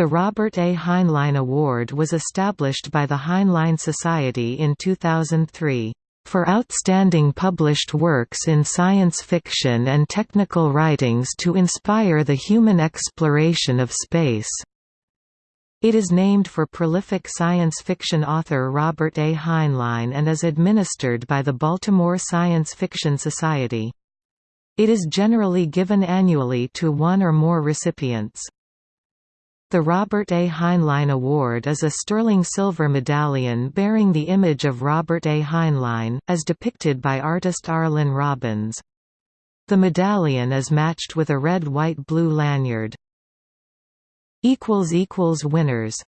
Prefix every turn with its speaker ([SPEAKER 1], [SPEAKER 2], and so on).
[SPEAKER 1] The Robert A. Heinlein Award was established by the Heinlein Society in 2003 for outstanding published works in science fiction and technical writings to inspire the human exploration of space. It is named for prolific science fiction author Robert A. Heinlein and is administered by the Baltimore Science Fiction Society. It is generally given annually to one or more recipients. The Robert A. Heinlein Award is a sterling silver medallion bearing the image of Robert A. Heinlein, as depicted by artist Arlen Robbins. The medallion is matched with a red-white-blue lanyard. Winners